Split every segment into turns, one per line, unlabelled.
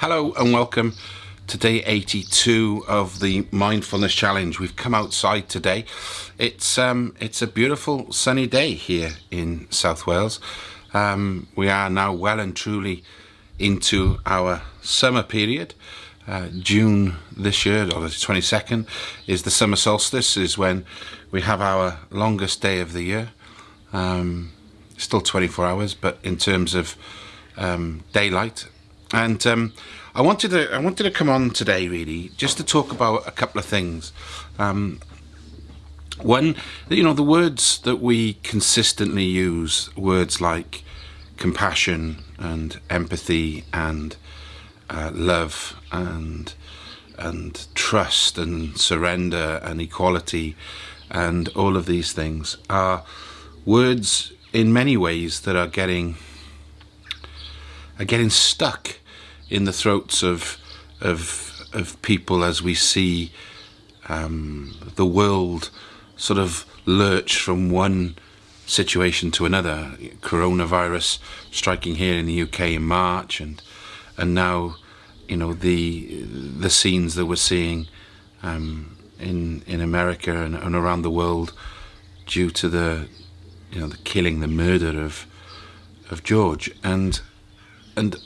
Hello and welcome to day 82 of the mindfulness challenge. We've come outside today. It's um, it's a beautiful sunny day here in South Wales. Um, we are now well and truly into our summer period. Uh, June this year, or the 22nd, is the summer solstice, is when we have our longest day of the year. Um, still 24 hours, but in terms of um, daylight, and um, I wanted to I wanted to come on today really just to talk about a couple of things. Um, one, you know, the words that we consistently use, words like compassion and empathy and uh, love and and trust and surrender and equality and all of these things are words in many ways that are getting are getting stuck in the throats of of of people as we see um, the world sort of lurch from one situation to another. Coronavirus striking here in the UK in March, and and now, you know, the the scenes that we're seeing um, in in America and, and around the world due to the you know the killing, the murder of of George, and and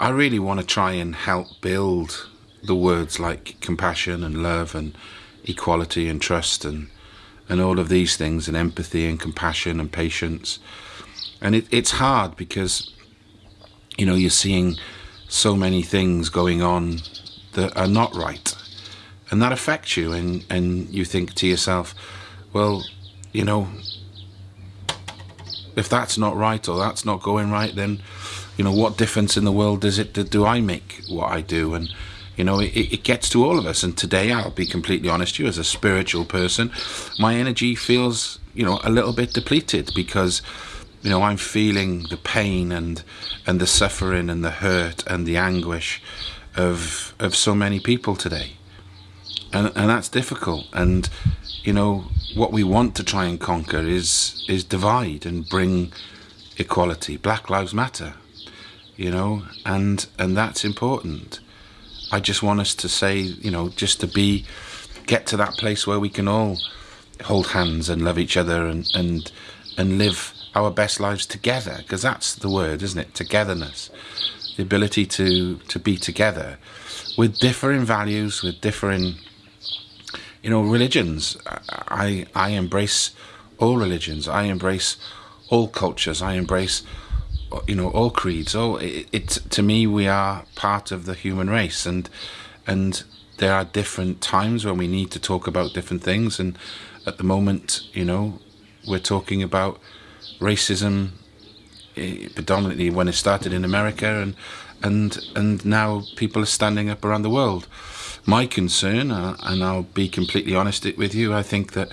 I really want to try and help build the words like compassion and love and equality and trust and and all of these things and empathy and compassion and patience. And it, it's hard because you know you're seeing so many things going on that are not right. And that affects you and and you think to yourself well you know if that's not right or that's not going right then you know what difference in the world does it do I make what I do? And you know it, it gets to all of us. And today I'll be completely honest with you as a spiritual person my energy feels you know a little bit depleted because you know I'm feeling the pain and and the suffering and the hurt and the anguish of of so many people today. And and that's difficult. And you know what we want to try and conquer is is divide and bring equality. Black lives matter you know and and that's important. I just want us to say you know just to be get to that place where we can all hold hands and love each other and and and live our best lives together because that's the word isn't it? Togetherness. The ability to to be together with differing values with differing you know religions. I i embrace all religions. I embrace all cultures. I embrace you know all creeds oh it, it to me we are part of the human race and and there are different times when we need to talk about different things and at the moment you know we're talking about racism eh, predominantly when it started in America and and and now people are standing up around the world. My concern, uh, and I'll be completely honest with you, I think that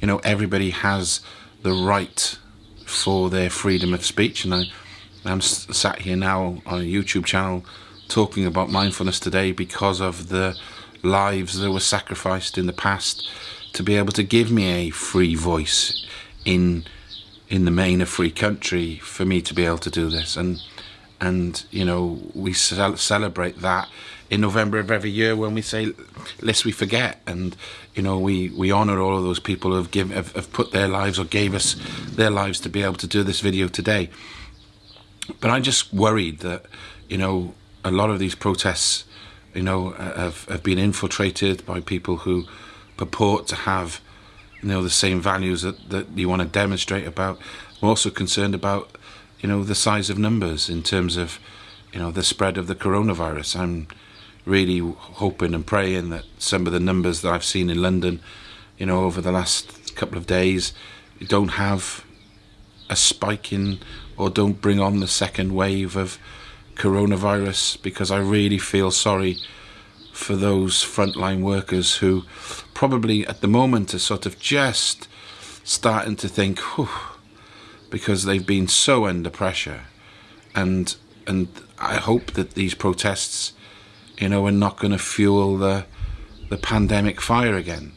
you know everybody has the right for their freedom of speech, and I, I'm sat here now on a YouTube channel talking about mindfulness today because of the lives that were sacrificed in the past to be able to give me a free voice in in the main a free country for me to be able to do this. And and you know we celebrate that in November of every year when we say lest we forget. And you know we we honor all of those people who have give have, have put their lives or gave us their lives to be able to do this video today but I'm just worried that you know a lot of these protests you know have, have been infiltrated by people who purport to have you know the same values that, that you want to demonstrate about. I'm also concerned about you know the size of numbers in terms of you know the spread of the coronavirus. I'm really hoping and praying that some of the numbers that I've seen in London, you know, over the last couple of days, don't have a spike in or don't bring on the second wave of coronavirus because I really feel sorry for those frontline workers who probably at the moment are sort of just starting to think, Whew, because they've been so under pressure. And and I hope that these protests you know, we're not going to fuel the the pandemic fire again.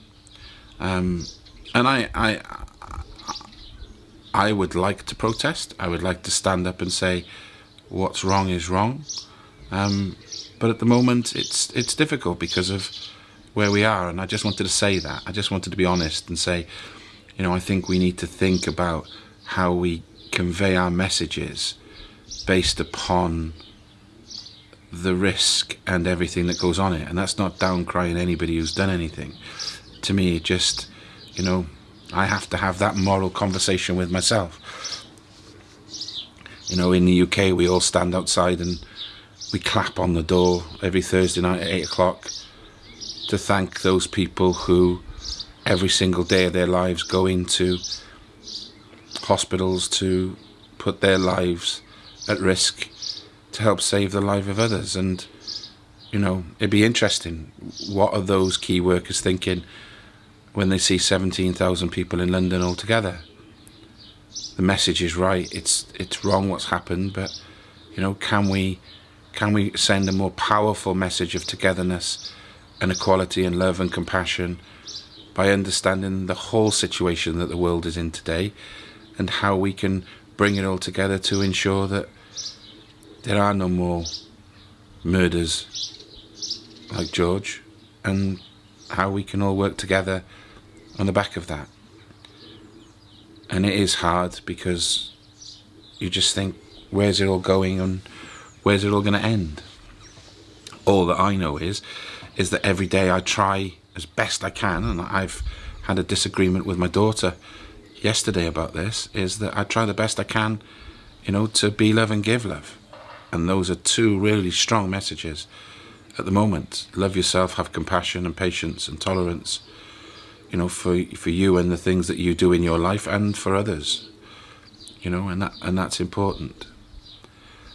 Um, and I, I, I would like to protest. I would like to stand up and say, what's wrong is wrong. Um, but at the moment, it's it's difficult because of where we are, and I just wanted to say that. I just wanted to be honest and say, you know, I think we need to think about how we convey our messages based upon the risk and everything that goes on it. And that's not down crying anybody who's done anything. To me, it just, you know, I have to have that moral conversation with myself. You know, in the UK, we all stand outside and we clap on the door every Thursday night at 8 o'clock to thank those people who every single day of their lives go into hospitals to put their lives at risk to help save the life of others. And, you know, it'd be interesting. What are those key workers thinking when they see 17,000 people in London all together? The message is right. It's it's wrong what's happened, but you know, can we can we send a more powerful message of togetherness and equality and love and compassion by understanding the whole situation that the world is in today and how we can bring it all together to ensure that there are no more murders like George and how we can all work together on the back of that. And it is hard because you just think, where's it all going and where's it all going to end? All that I know is, is that every day I try as best I can, and I've had a disagreement with my daughter yesterday about this, is that I try the best I can, you know, to be love and give love. And those are two really strong messages at the moment. Love yourself, have compassion and patience and tolerance, you know, for for you and the things that you do in your life and for others. You know, and that and that's important.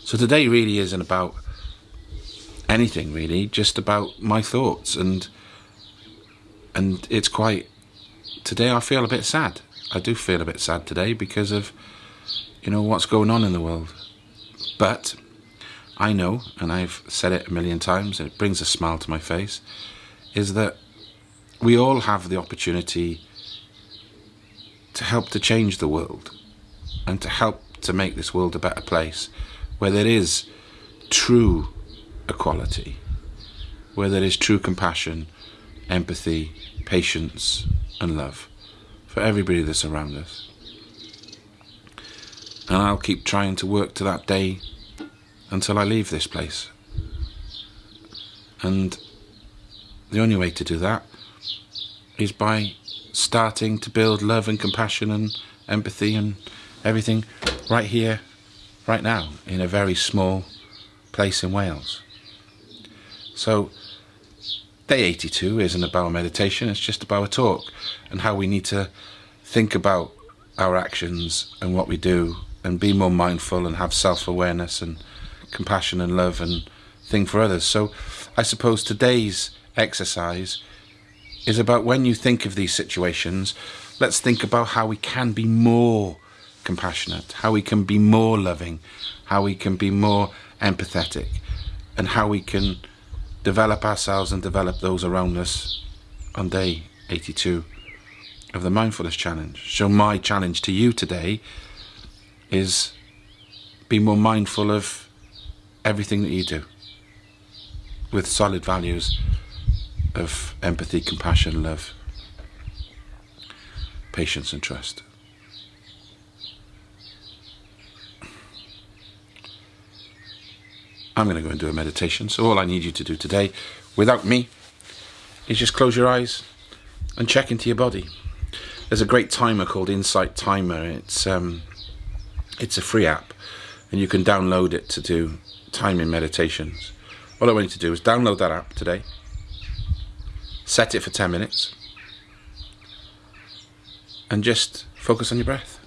So today really isn't about anything really, just about my thoughts and and it's quite today I feel a bit sad. I do feel a bit sad today because of you know what's going on in the world. But I know, and I've said it a million times, and it brings a smile to my face, is that we all have the opportunity to help to change the world and to help to make this world a better place where there is true equality, where there is true compassion, empathy, patience, and love for everybody that's around us. And I'll keep trying to work to that day until I leave this place. And the only way to do that is by starting to build love and compassion and empathy and everything right here, right now, in a very small place in Wales. So, day 82 isn't about meditation, it's just about a talk and how we need to think about our actions and what we do and be more mindful and have self awareness and compassion and love and thing for others. So I suppose today's exercise is about when you think of these situations, let's think about how we can be more compassionate, how we can be more loving, how we can be more empathetic, and how we can develop ourselves and develop those around us on day 82 of the Mindfulness Challenge. So, my challenge to you today is be more mindful of everything that you do with solid values of empathy, compassion, love, patience, and trust. I'm going to go and do a meditation. So, all I need you to do today, without me, is just close your eyes and check into your body. There's a great timer called Insight Timer. It's um, it's a free app, and you can download it to do timing meditations. All I want you to do is download that app today, set it for 10 minutes, and just focus on your breath.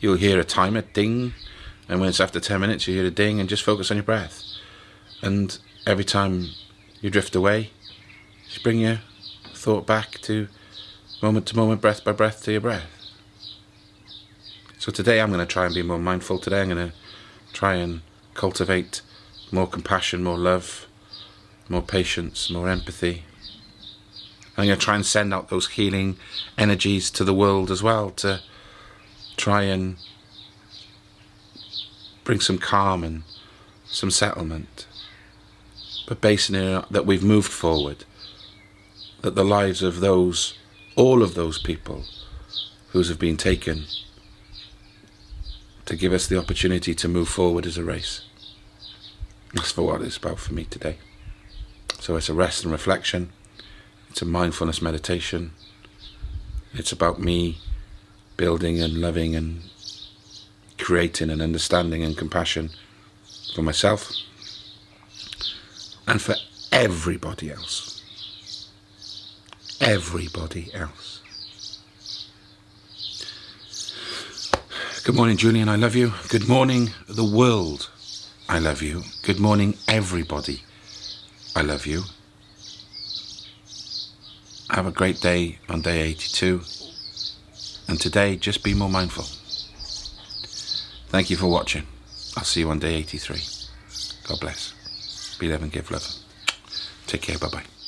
You'll hear a timer ding, and when it's after 10 minutes, you hear a ding, and just focus on your breath. And every time you drift away, just bring your thought back to moment to moment, breath by breath to your breath. So today I'm going to try and be more mindful. Today I'm going to try and cultivate more compassion, more love, more patience, more empathy. I'm going to try and send out those healing energies to the world as well to try and bring some calm and some settlement but basing it that we've moved forward, that the lives of those, all of those people whose have been taken to give us the opportunity to move forward as a race. That's for what it's about for me today. So it's a rest and reflection. It's a mindfulness meditation. It's about me building and loving and creating and understanding and compassion for myself and for everybody else. Everybody else. Good morning, Julian. I love you. Good morning, the world. I love you. Good morning, everybody. I love you. Have a great day on day 82. And today, just be more mindful. Thank you for watching. I'll see you on day 83. God bless. Be love and give love. Take care. Bye bye.